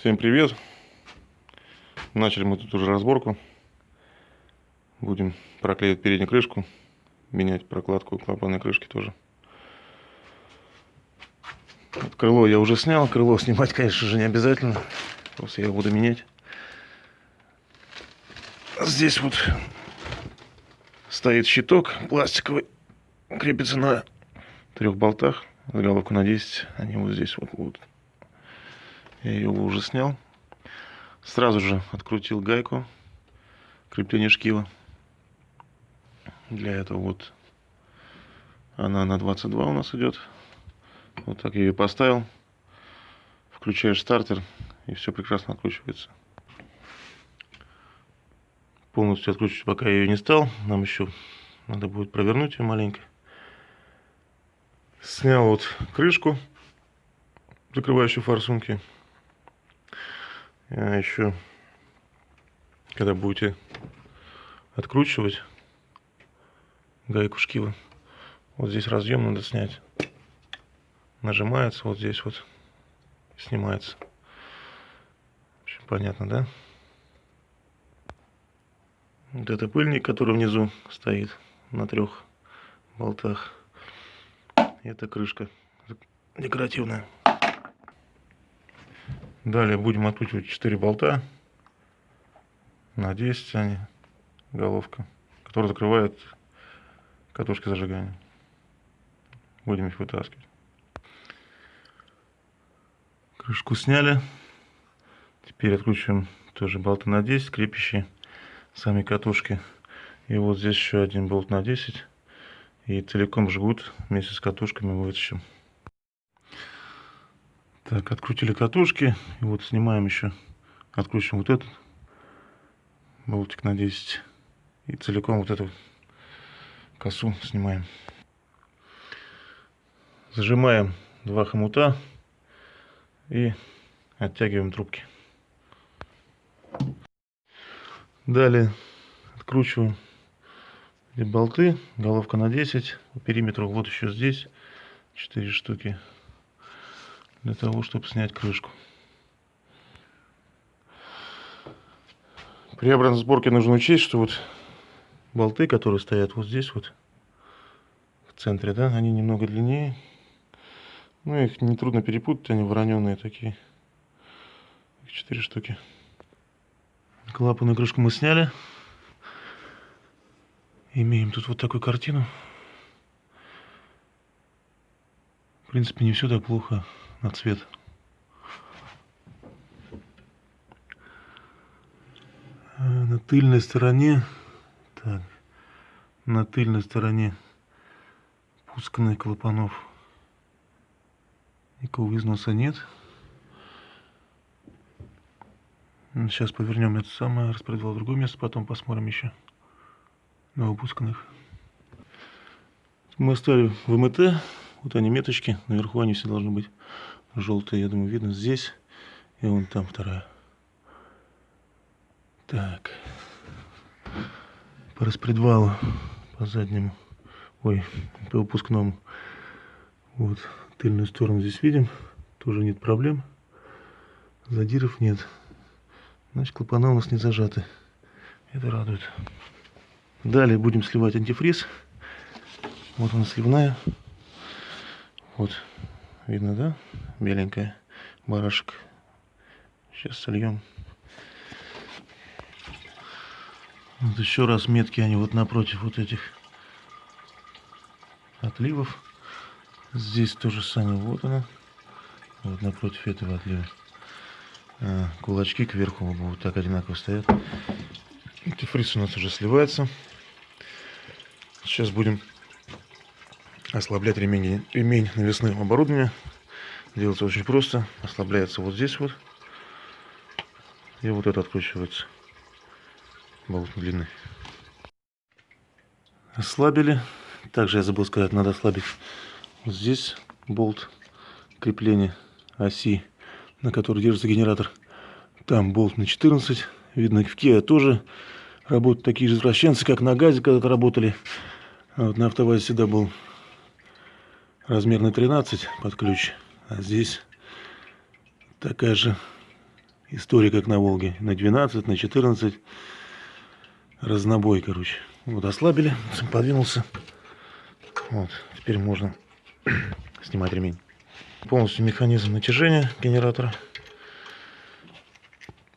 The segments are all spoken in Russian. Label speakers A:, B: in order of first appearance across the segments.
A: Всем привет! Начали мы тут уже разборку. Будем проклеивать переднюю крышку, менять прокладку клапанной крышки тоже. Вот крыло я уже снял. Крыло снимать, конечно же, не обязательно. Просто я его буду менять. Здесь вот стоит щиток пластиковый. Крепится на трех болтах. Головку на 10. Они вот здесь вот будут. Я ее уже снял. Сразу же открутил гайку крепления шкива. Для этого вот она на 22 у нас идет. Вот так я ее поставил. Включаешь стартер и все прекрасно откручивается. Полностью откручивать пока я ее не стал. Нам еще надо будет провернуть ее маленько. Снял вот крышку, закрывающую форсунки. А еще, когда будете откручивать гайку шкива, вот здесь разъем надо снять. Нажимается вот здесь вот, снимается. Общем, понятно, да? Вот это пыльник, который внизу стоит на трех болтах. Это крышка декоративная. Далее будем откручивать 4 болта на 10 они, головка, которая закрывает катушки зажигания. Будем их вытаскивать. Крышку сняли. Теперь откручиваем тоже болты на 10, крепящие сами катушки. И вот здесь еще один болт на 10. И целиком жгут вместе с катушками вытащим. Так, открутили катушки. И вот снимаем еще, откручиваем вот этот болтик на 10. И целиком вот эту косу снимаем. Зажимаем два хомута и оттягиваем трубки. Далее откручиваем болты, головка на 10, по периметру вот еще здесь 4 штуки для того, чтобы снять крышку. При обратной сборке нужно учесть, что вот болты, которые стоят вот здесь вот, в центре, да, они немного длиннее. Ну, их нетрудно перепутать, они вороненые такие. Четыре штуки. Клапанную крышку мы сняли. Имеем тут вот такую картину. В принципе, не все так плохо на цвет. А на тыльной стороне, так, на тыльной стороне пусканных клапанов никакого износа нет. Сейчас повернем это самое, распределил в другое место, потом посмотрим еще на выпусканных. Мы оставили ВМТ, вот они меточки, наверху они все должны быть желтые, я думаю, видно здесь. И вон там вторая. Так. По распредвалу, по заднему, ой, по выпускному. Вот, тыльную сторону здесь видим. Тоже нет проблем. Задиров нет. Значит, клапана у нас не зажаты. Это радует. Далее будем сливать антифриз. Вот она сливная. Вот, видно, да? Беленькая барашек. Сейчас сольем. Вот еще раз метки они вот напротив вот этих отливов. Здесь то же самое. Вот она. Вот напротив этого отлива. А, кулачки кверху вот так одинаково стоят. Антифриз у нас уже сливается. Сейчас будем ослаблять ремень, ремень навесного оборудования. Делается очень просто. Ослабляется вот здесь вот. И вот это откручивается. Болт длины. Ослабили. Также я забыл сказать, надо ослабить вот здесь болт крепления оси, на которой держится генератор. Там болт на 14. Видно, в Kia тоже работают такие же извращенцы, как на газе когда-то работали. Вот на автовазе всегда был размерный 13 под ключ, а здесь такая же История как на Волге. На 12, на 14. Разнобой, короче. Вот ослабили, подвинулся. Вот, теперь можно снимать ремень. Полностью механизм натяжения генератора.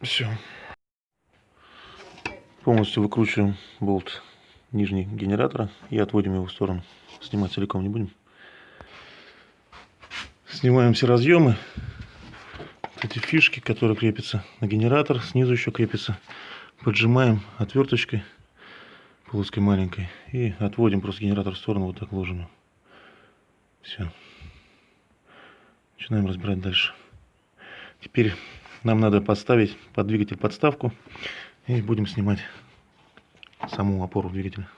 A: Все. Полностью выкручиваем болт нижний генератора и отводим его в сторону. Снимать целиком не будем. Снимаем все разъемы. Эти фишки, которые крепятся на генератор, снизу еще крепятся. Поджимаем отверточкой плоской маленькой и отводим просто генератор в сторону, вот так ложим. Все. Начинаем разбирать дальше. Теперь нам надо подставить под двигатель подставку и будем снимать саму опору двигателя.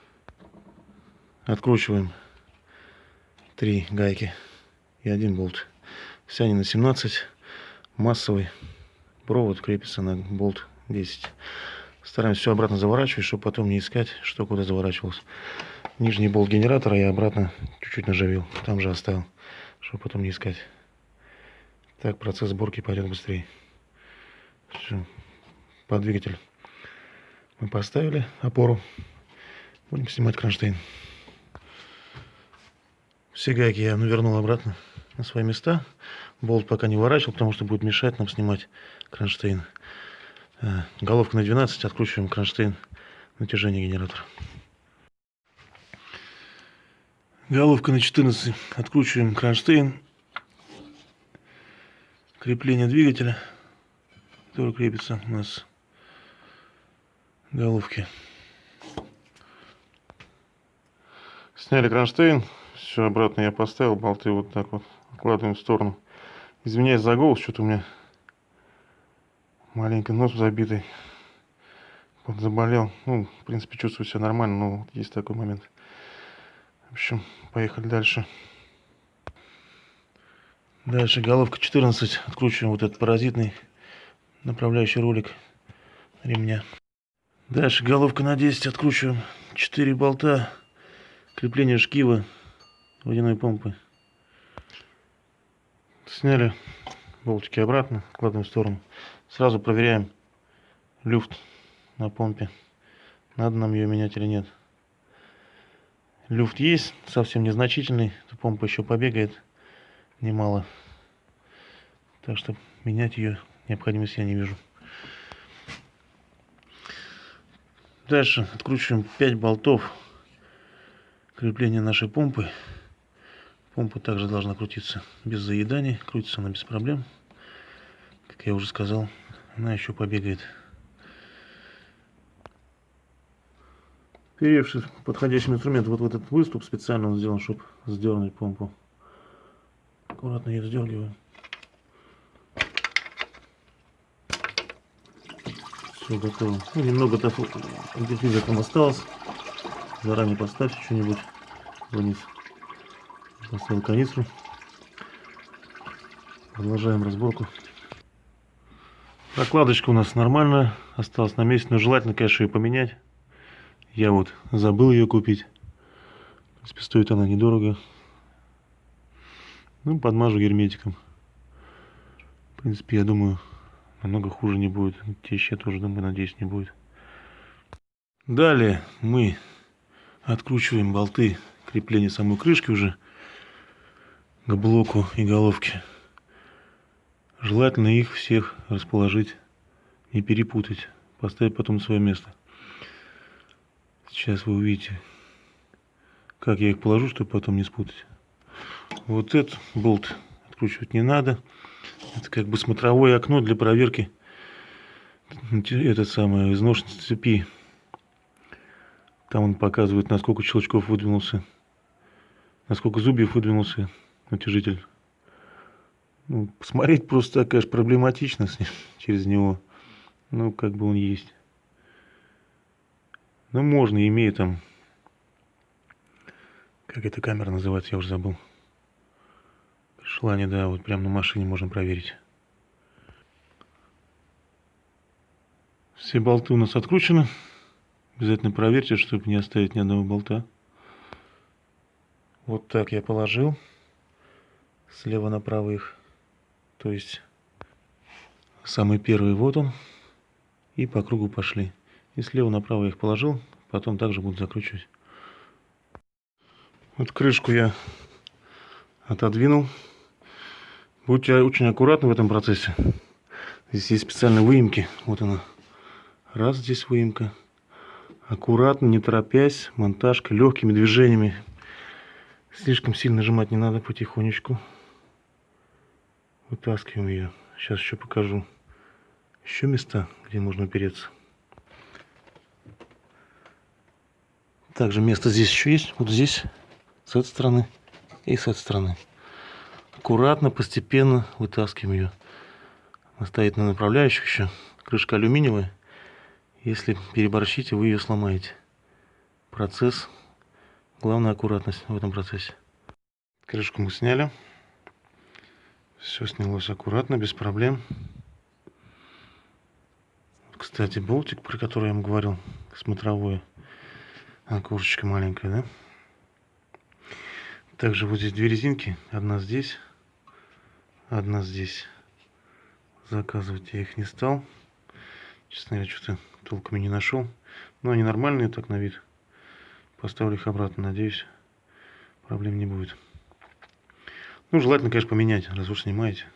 A: Откручиваем три гайки и один болт. Все они на 17. Массовый провод крепится на болт 10. Стараемся все обратно заворачивать, чтобы потом не искать, что куда заворачивалось. Нижний болт генератора я обратно чуть-чуть нажавил. Там же оставил, чтобы потом не искать. Так процесс сборки пойдет быстрее. Все. Под двигатель мы поставили опору. Будем снимать кронштейн. Все гайки я навернул обратно на свои места. Болт пока не ворачивал, потому что будет мешать нам снимать кронштейн. Э, головка на 12, откручиваем кронштейн натяжения генератора. Головка на 14, откручиваем кронштейн крепление двигателя, который крепится у нас головки. Сняли кронштейн, все обратно я поставил, болты вот так вот откладываем в сторону. Извиняюсь за голос, что-то у меня маленько нос забитый. Вот заболел. Ну, в принципе, чувствую себя нормально, но есть такой момент. В общем, поехали дальше. Дальше головка 14. Откручиваем вот этот паразитный направляющий ролик ремня. Дальше головка на 10. Откручиваем 4 болта. Крепление шкива водяной помпы. Сняли болтики обратно. Кладем в сторону. Сразу проверяем люфт на помпе. Надо нам ее менять или нет. Люфт есть, совсем незначительный. Помпа еще побегает немало. Так что менять ее необходимости я не вижу. Дальше откручиваем 5 болтов крепления нашей помпы. Помпа также должна крутиться без заедания. Крутится она без проблем. Как я уже сказал, она еще побегает. Перевший подходящий инструмент, вот в этот выступ специально он сделан, чтобы сдернуть помпу. Аккуратно ее сдергиваем. Все готово. Ну, немного антифриза там осталось. Заранее поставьте что-нибудь вниз. Поставил канистру. Продолжаем разборку. Прокладочка у нас нормальная. Осталась на месте, но желательно, конечно, ее поменять. Я вот забыл ее купить. В принципе, стоит она недорого. Ну, подмажу герметиком. В принципе, я думаю, намного хуже не будет. Теща я тоже, думаю, надеюсь, не будет. Далее мы откручиваем болты крепления самой крышки уже к блоку и головке. Желательно их всех расположить, не перепутать, поставить потом свое место. Сейчас вы увидите, как я их положу, чтобы потом не спутать. Вот этот болт откручивать не надо. Это как бы смотровое окно для проверки этот самый изношенности цепи. Там он показывает, насколько щелчков выдвинулся, насколько зубьев выдвинулся натяжитель. Ну, посмотреть просто, конечно, проблематично с ним, через него. Ну, как бы он есть. Ну, можно, имея там... Как эта камера называется, я уже забыл желание, да, вот прямо на машине можно проверить. Все болты у нас откручены. Обязательно проверьте, чтобы не оставить ни одного болта. Вот так я положил. Слева направо их. То есть Самый первый вот он. И по кругу пошли. И слева направо их положил. Потом также буду закручивать. Вот крышку я отодвинул. Будьте очень аккуратны в этом процессе. Здесь есть специальные выемки. Вот она. Раз здесь выемка. Аккуратно, не торопясь, монтажка, легкими движениями. Слишком сильно нажимать не надо, потихонечку. Вытаскиваем ее. Сейчас еще покажу. Еще места, где можно опереться. Также место здесь еще есть. Вот здесь, с этой стороны и с этой стороны. Аккуратно, постепенно вытаскиваем ее. Она стоит на направляющих еще. Крышка алюминиевая. Если переборщите, вы ее сломаете. Процесс. Главная аккуратность в этом процессе. Крышку мы сняли. Все снялось аккуратно, без проблем. Кстати, болтик, про который я вам говорил, смотровой. Окошечко маленькое, да? Также вот здесь две резинки. Одна здесь, одна здесь. Заказывать я их не стал. Честно говоря, что-то толком и не нашел. Но они нормальные так на вид. Поставлю их обратно, надеюсь, проблем не будет. Ну, желательно, конечно, поменять, раз уж снимаете.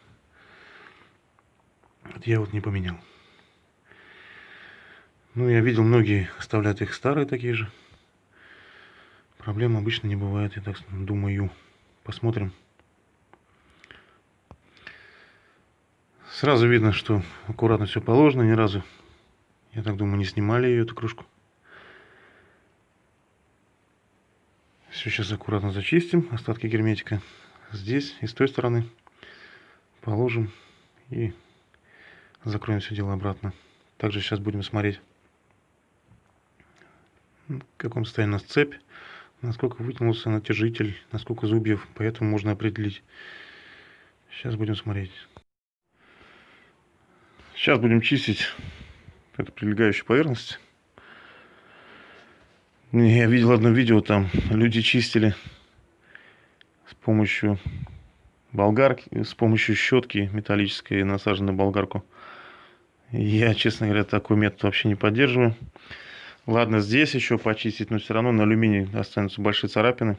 A: Вот я вот не поменял. Ну, я видел, многие оставляют их старые такие же. Проблем обычно не бывает, я так думаю. Посмотрим. Сразу видно, что аккуратно все положено, ни разу я так думаю, не снимали ее, эту кружку. Все сейчас аккуратно зачистим, остатки герметика. Здесь и с той стороны положим и закроем все дело обратно. Также сейчас будем смотреть, в каком состоянии у нас цепь, насколько вытянулся натяжитель, насколько зубьев, поэтому можно определить. Сейчас будем смотреть. Сейчас будем чистить это прилегающая поверхность. Я видел одно видео, там люди чистили с помощью болгарки, с помощью щетки металлической, насаженной на болгарку. Я, честно говоря, такой метод вообще не поддерживаю. Ладно, здесь еще почистить, но все равно на алюминии останутся большие царапины.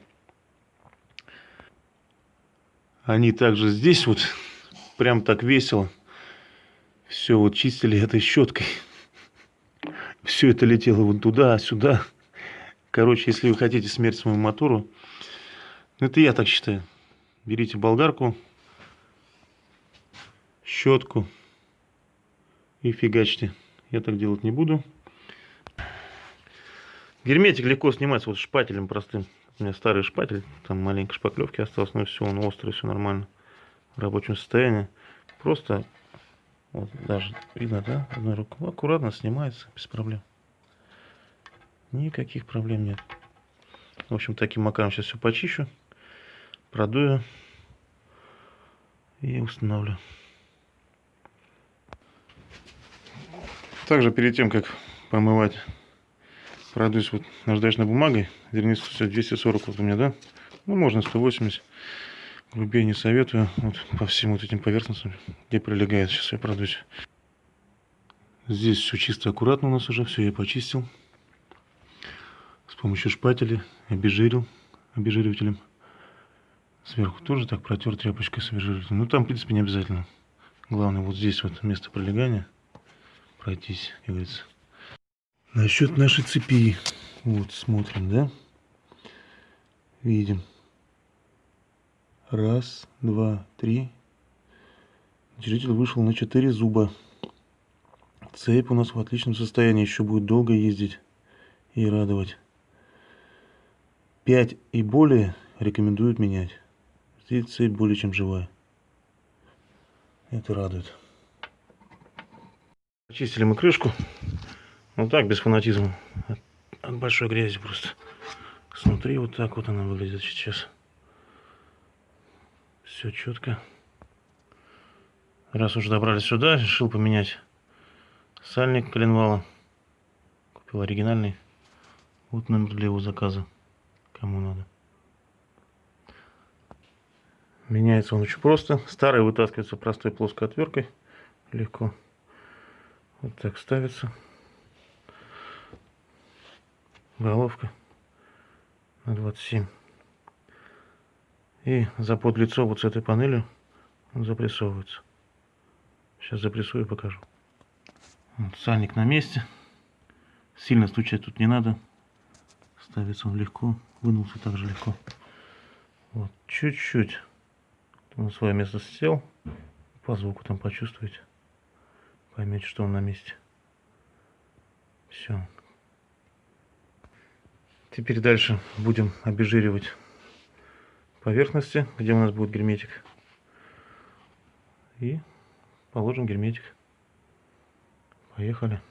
A: Они также здесь вот прям так весело все вот чистили этой щеткой все это летело вон туда, сюда. Короче, если вы хотите смерть своему мотору, это я так считаю. Берите болгарку, щетку и фигачьте. Я так делать не буду. Герметик легко снимается вот шпателем простым. У меня старый шпатель, там маленькой шпаклевки осталось, но все, он острый, все нормально. В рабочем состоянии. Просто вот даже видно, да, одной рукой. Аккуратно снимается, без проблем. Никаких проблем нет. В общем, таким макаром сейчас все почищу, продую и установлю. Также перед тем, как помывать, продуюсь вот наждачной бумагой. Вернее, 240 вот у меня, да? Ну, можно 180. Грубее не советую. Вот по всем вот этим поверхностям, где прилегает. Сейчас я продусь. Здесь все чисто, аккуратно у нас уже. Все я почистил. С помощью шпателя обезжирил обезжиривателем. Сверху тоже так протер тряпочкой с обезжиривателем. Ну там, в принципе, не обязательно. Главное, вот здесь вот место пролегания пройтись, говорится. Насчет нашей цепи. Вот, смотрим, да? Видим. Раз, два, три. Натяжитель вышел на 4 зуба. Цепь у нас в отличном состоянии. Еще будет долго ездить и радовать. 5 и более рекомендуют менять. Цепь более чем живая. Это радует. Очистили мы крышку. Вот так, без фанатизма. От, от большой грязи просто. Смотри, вот так вот она выглядит сейчас. Все четко. Раз уже добрались сюда, решил поменять сальник коленвала. Купил оригинальный. Вот номер для его заказа. Кому надо. Меняется он очень просто. Старый вытаскивается простой плоской отверткой. легко. Вот так ставится. Головка на 27. И запод лицо вот с этой панелью он запрессовывается. Сейчас запрессую и покажу. Вот, сальник на месте. Сильно стучать тут не надо. Ставится он легко. Вынулся также легко. Вот, чуть-чуть. На свое место сел. По звуку там почувствуете. Поймете, что он на месте. Все. Теперь дальше будем обезжиривать поверхности, где у нас будет герметик. И положим герметик. Поехали.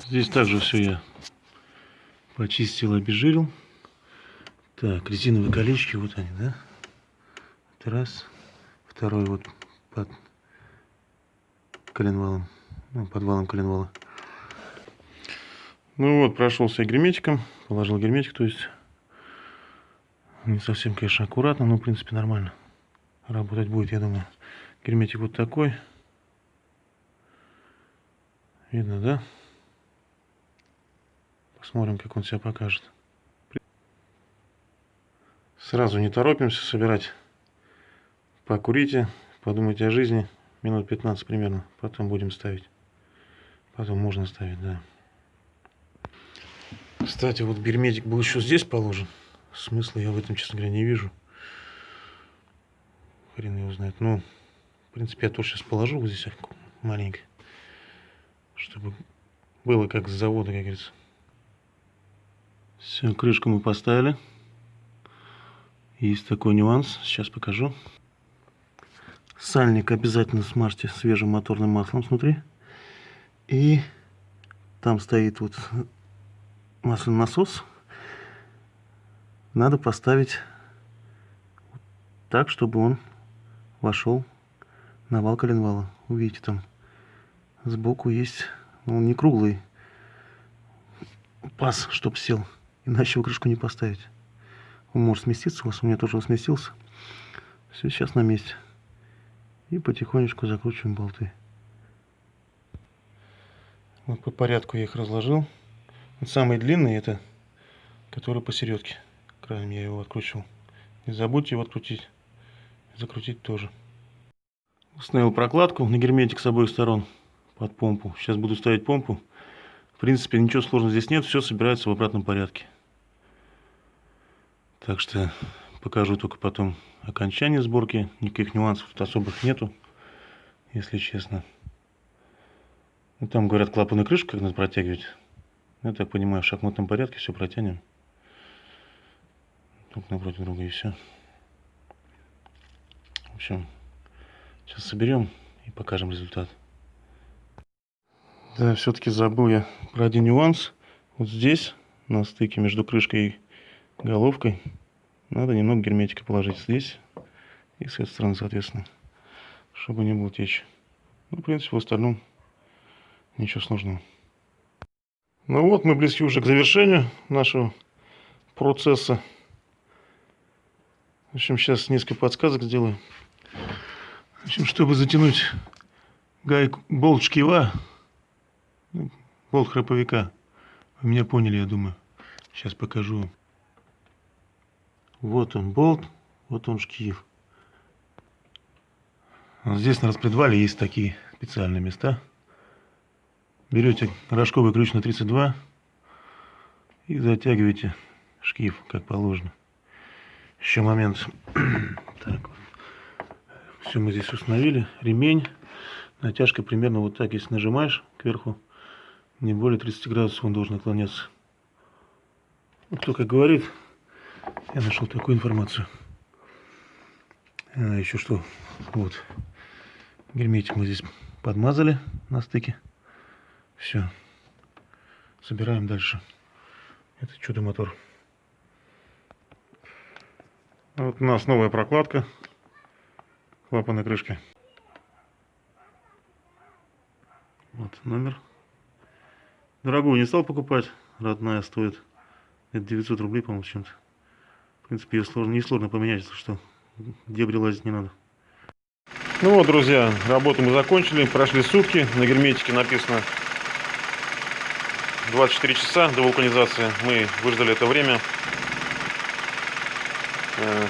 A: Здесь также все я почистил, обезжирил. Так, резиновые колечки, вот они, да? Раз. Второй вот под коленвалом, ну, под коленвала. Ну вот, прошелся герметиком, положил герметик, то есть не совсем, конечно, аккуратно, но в принципе нормально. Работать будет, я думаю. Герметик вот такой. Видно, да? Посмотрим, как он себя покажет. Сразу не торопимся собирать. Покурите, подумайте о жизни. Минут 15 примерно. Потом будем ставить. Потом можно ставить, да. Кстати, вот герметик был еще здесь положен. Смысла я в этом, честно говоря, не вижу. Хрен его знает. Ну, в принципе, я тоже сейчас положу вот здесь маленько. Чтобы было как с завода, как говорится. Все, крышку мы поставили. Есть такой нюанс, сейчас покажу. Сальник обязательно смажьте свежим моторным маслом снутри. И там стоит вот масляный насос. Надо поставить так, чтобы он вошел на вал коленвала. Увидите, там сбоку есть, он не круглый паз, чтобы сел. Иначе его крышку не поставить. Он может сместиться у вас, у меня тоже он сместился. Все, сейчас на месте. И потихонечку закручиваем болты. Вот по порядку я их разложил. Вот самый длинный это, который посередке. Краем я его откручивал. Не забудьте его открутить. Закрутить тоже. Установил прокладку на герметик с обоих сторон под помпу. Сейчас буду ставить помпу. В принципе, ничего сложного здесь нет. Все собирается в обратном порядке. Так что покажу только потом окончание сборки. Никаких нюансов тут особых нету, если честно. Ну, там говорят клапаны крышки, как надо протягивать. Я так понимаю, в шахматном порядке все протянем. Друг напротив друга и все. В общем, сейчас соберем и покажем результат. Да, все-таки забыл я про один нюанс. Вот здесь, на стыке между крышкой и головкой надо немного герметика положить здесь и с этой стороны, соответственно, чтобы не было течь. Ну, в принципе, в остальном ничего сложного. Ну вот, мы близки уже к завершению нашего процесса. В общем, сейчас несколько подсказок сделаю. В общем, чтобы затянуть гайку, болт шкива, болт храповика, вы меня поняли, я думаю. Сейчас покажу вот он болт, вот он шкив. Здесь на распредвале есть такие специальные места. Берете рожковый ключ на 32 и затягиваете шкив, как положено. Еще момент. так, все мы здесь установили. Ремень. Натяжка примерно вот так, если нажимаешь кверху, не более 30 градусов он должен наклоняться. Кто как говорит, я нашел такую информацию. А, еще что, вот, герметик мы здесь подмазали на стыке. Все, собираем дальше. Это чудо-мотор. Вот у нас новая прокладка клапанной крышки. Вот номер. Дорогую не стал покупать, родная стоит. Это 900 рублей, по-моему, чем-то. В принципе, ее сложно, несложно поменять, что. Дебри лазить не надо. Ну вот, друзья, работу мы закончили. Прошли сутки. На герметике написано 24 часа до вулканизации. Мы выждали это время.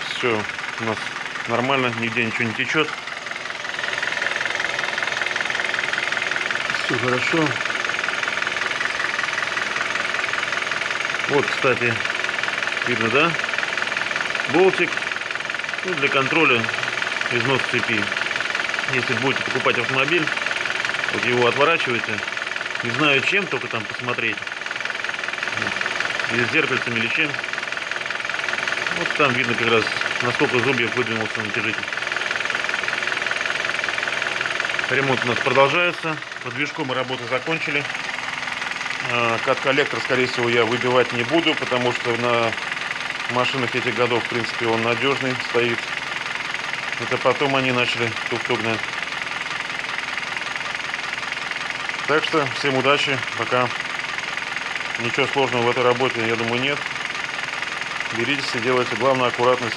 A: Все у нас нормально, нигде ничего не течет. Все хорошо. Вот, кстати, видно, да? Болтик ну, для контроля износ цепи. Если будете покупать автомобиль, вот его отворачиваете, не знаю чем, только там посмотреть. Или с зеркальцами, или чем. Вот там видно как раз, насколько зубьев выдвинулся натяжитель. Ремонт у нас продолжается. По движку мы работу закончили. А, кат-коллектор, скорее всего, я выбивать не буду, потому что на машинах этих годов, в принципе, он надежный стоит. Это потом они начали тук-тук. Так что всем удачи, пока. Ничего сложного в этой работе, я думаю, нет. Беритесь и делайте. Главное аккуратность